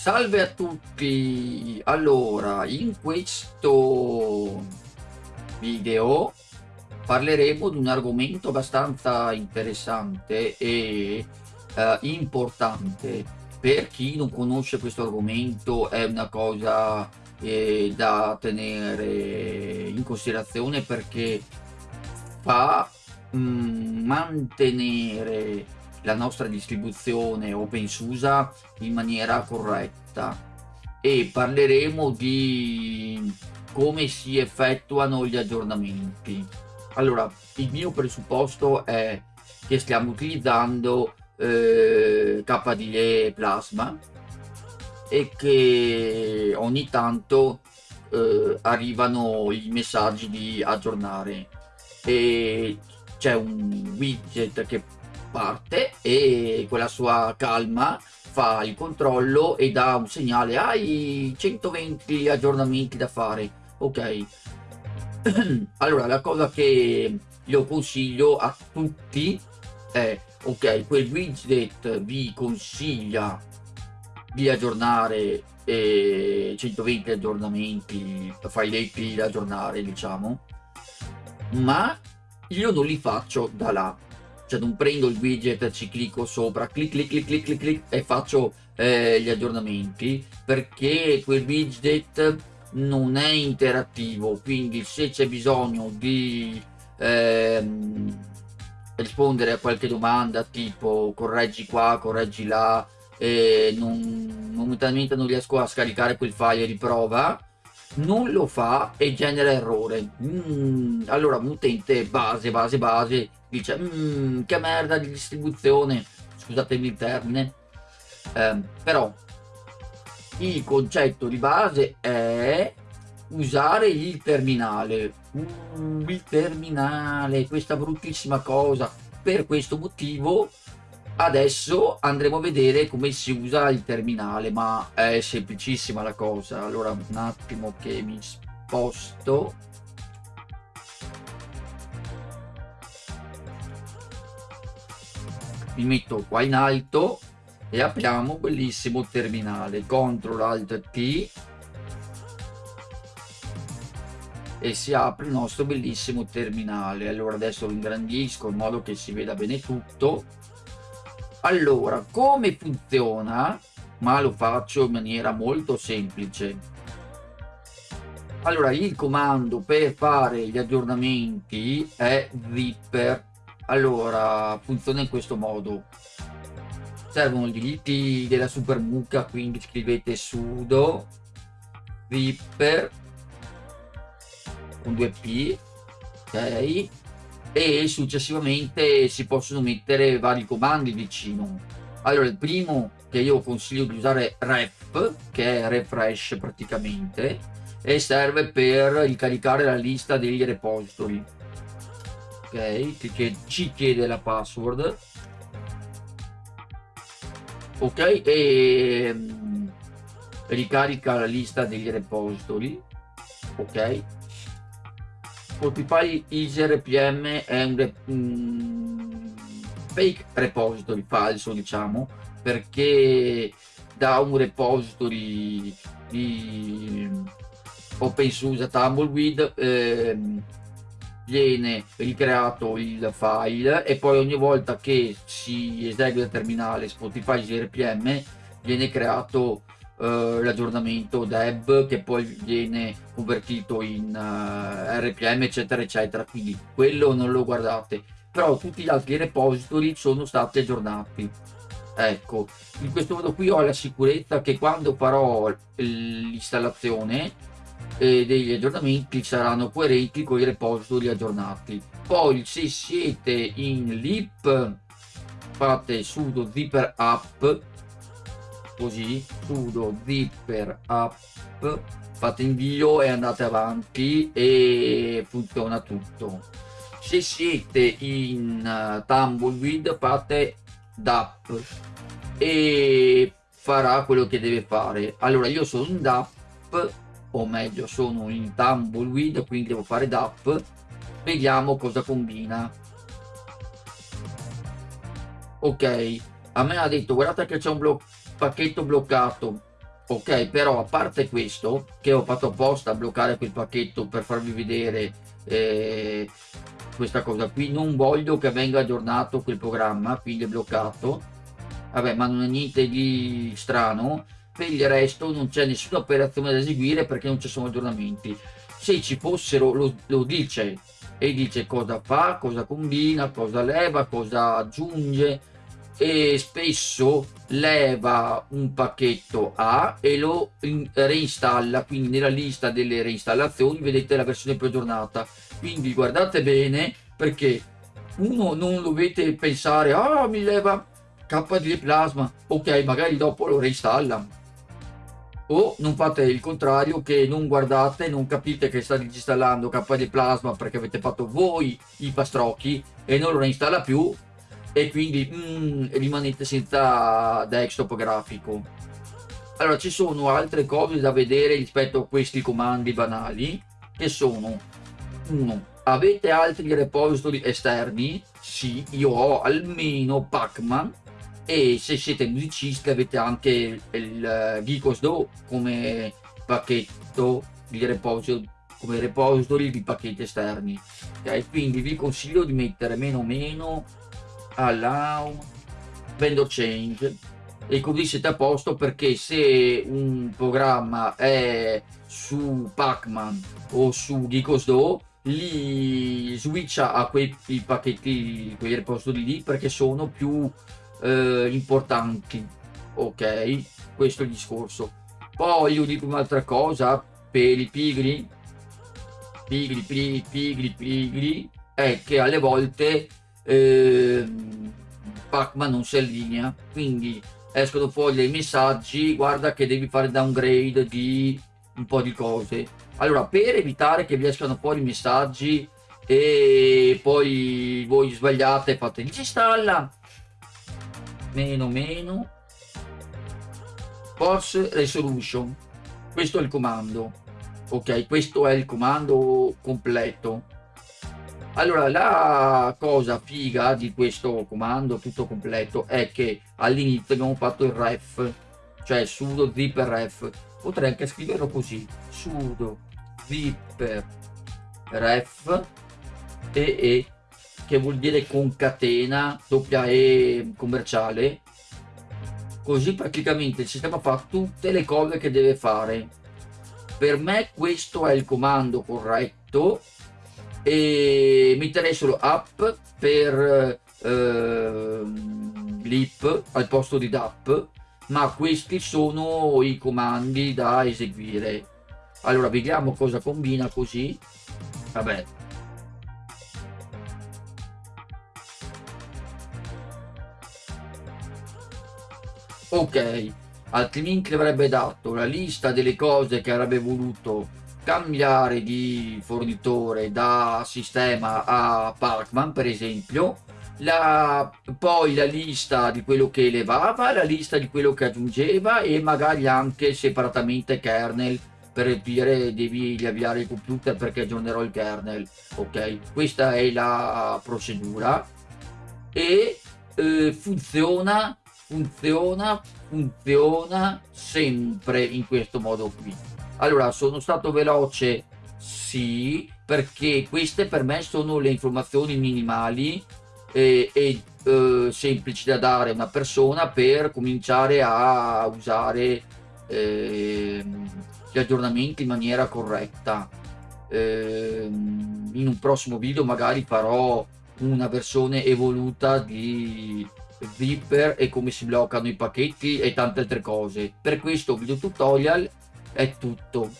Salve a tutti! Allora, in questo video parleremo di un argomento abbastanza interessante e eh, importante. Per chi non conosce questo argomento è una cosa eh, da tenere in considerazione perché fa mh, mantenere la nostra distribuzione OpenSUSE in maniera corretta e parleremo di come si effettuano gli aggiornamenti. Allora, il mio presupposto è che stiamo utilizzando eh, KDE Plasma e che ogni tanto eh, arrivano i messaggi di aggiornare e c'è un widget che parte e con la sua calma fa il controllo e dà un segnale hai 120 aggiornamenti da fare. Ok. Allora la cosa che io consiglio a tutti è ok quel widget vi consiglia di aggiornare eh, 120 aggiornamenti failetti da aggiornare diciamo ma io non li faccio da là cioè non prendo il widget, ci clicco sopra, clic clic clic clic clic, clic e faccio eh, gli aggiornamenti perché quel widget non è interattivo, quindi se c'è bisogno di ehm, rispondere a qualche domanda tipo correggi qua, correggi là, e non, momentaneamente non riesco a scaricare quel file di prova, non lo fa e genera errore. Mm, allora un utente base, base, base dice mmm, che merda di distribuzione. Scusatemi il termine. Eh, però il concetto di base è usare il terminale. Mm, il terminale questa bruttissima cosa. Per questo motivo adesso andremo a vedere come si usa il terminale ma è semplicissima la cosa. Allora un attimo che mi sposto. Mi metto qua in alto e apriamo bellissimo terminale. CTRL ALT T e si apre il nostro bellissimo terminale. Allora adesso lo ingrandisco in modo che si veda bene tutto allora come funziona ma lo faccio in maniera molto semplice. Allora il comando per fare gli aggiornamenti è zipper. Allora, funziona in questo modo. Servono i diritti della super mucca, quindi scrivete sudo zipper con due p ok e successivamente si possono mettere vari comandi vicino. Allora il primo che io consiglio di usare ref che è refresh praticamente e serve per ricaricare la lista degli repository. Ok che ci chiede la password. Ok e um, ricarica la lista degli repository. Ok Spotify Easy RPM è un, um, fake repository falso diciamo perché da un repository di OpenSUSE Tumbleweed ehm, viene ricreato il file e poi ogni volta che si esegue il terminale Spotify GRPM viene creato uh, l'aggiornamento deb che poi viene convertito in eh, RPM eccetera eccetera. Quindi quello non lo guardate. Però tutti gli altri repository sono stati aggiornati. Ecco in questo modo qui ho la sicurezza che quando farò l'installazione eh, degli aggiornamenti saranno coerenti con i repository aggiornati. Poi se siete in lip fate sudo zipper app così sudo zipper app fate invio e andate avanti e funziona tutto. Se siete in uh, tumbleweed fate dap e farà quello che deve fare. Allora io sono in dap o meglio sono in tumbleweed quindi devo fare DAP. Vediamo cosa combina. Ok a me ha detto guardate che c'è un blo pacchetto bloccato. Ok però a parte questo che ho fatto apposta a bloccare quel pacchetto per farvi vedere eh, questa cosa qui non voglio che venga aggiornato quel programma quindi è bloccato. Vabbè ma non è niente di strano. Per il resto non c'è nessuna operazione da eseguire perché non ci sono aggiornamenti. Se ci fossero lo, lo dice. E dice cosa fa cosa combina cosa leva cosa aggiunge e spesso leva un pacchetto A e lo reinstalla quindi nella lista delle reinstallazioni vedete la versione più aggiornata quindi guardate bene perché uno non dovete pensare ah mi leva KD plasma. Ok magari dopo lo reinstalla. O non fate il contrario che non guardate non capite che sta disinstallando KD plasma perché avete fatto voi i pastrocchi e non lo reinstalla più e quindi mm, rimanete senza desktop grafico. Allora ci sono altre cose da vedere rispetto a questi comandi banali che sono uno avete altri repository esterni? Sì io ho almeno pacman e se siete musicisti avete anche il Geekos Do come pacchetto di repository come repository di pacchetti esterni ok? Quindi vi consiglio di mettere meno meno allow vendor change. E così siete a posto perché se un programma è su Pacman o su Geekosdo li switcha a quei pacchetti quei repository lì perché sono più eh, importanti. Ok? Questo è il discorso. Poi io dico un'altra cosa. Per i pigri. Pigri pigri pigri pigri. È che alle volte eh, Pacman non si allinea quindi escono fuori dei messaggi guarda che devi fare downgrade di un po' di cose. Allora per evitare che vi escano fuori messaggi e poi voi sbagliate fate disinstalla. Meno meno. Force resolution. Questo è il comando. Ok questo è il comando completo allora la cosa figa di questo comando tutto completo è che all'inizio abbiamo fatto il ref cioè sudo zipper ref. Potrei anche scriverlo così sudo zipper ref e, e che vuol dire concatena doppia e commerciale. Così praticamente il sistema fa tutte le cose che deve fare. Per me questo è il comando corretto e metterei solo app per eh, lip al posto di DAP ma questi sono i comandi da eseguire. Allora vediamo cosa combina così. Vabbè. Ok altrimenti avrebbe dato la lista delle cose che avrebbe voluto cambiare di fornitore da sistema a Parkman per esempio la, poi la lista di quello che elevava la lista di quello che aggiungeva e magari anche separatamente kernel per dire devi riavviare il computer perché aggiornerò il kernel ok? Questa è la procedura. E eh, funziona funziona funziona sempre in questo modo qui allora, sono stato veloce? Sì, perché queste per me sono le informazioni minimali e, e eh, semplici da dare a una persona per cominciare a usare eh, gli aggiornamenti in maniera corretta. Eh, in un prossimo video magari farò una versione evoluta di Zipper e come si bloccano i pacchetti e tante altre cose. Per questo video tutorial è tutto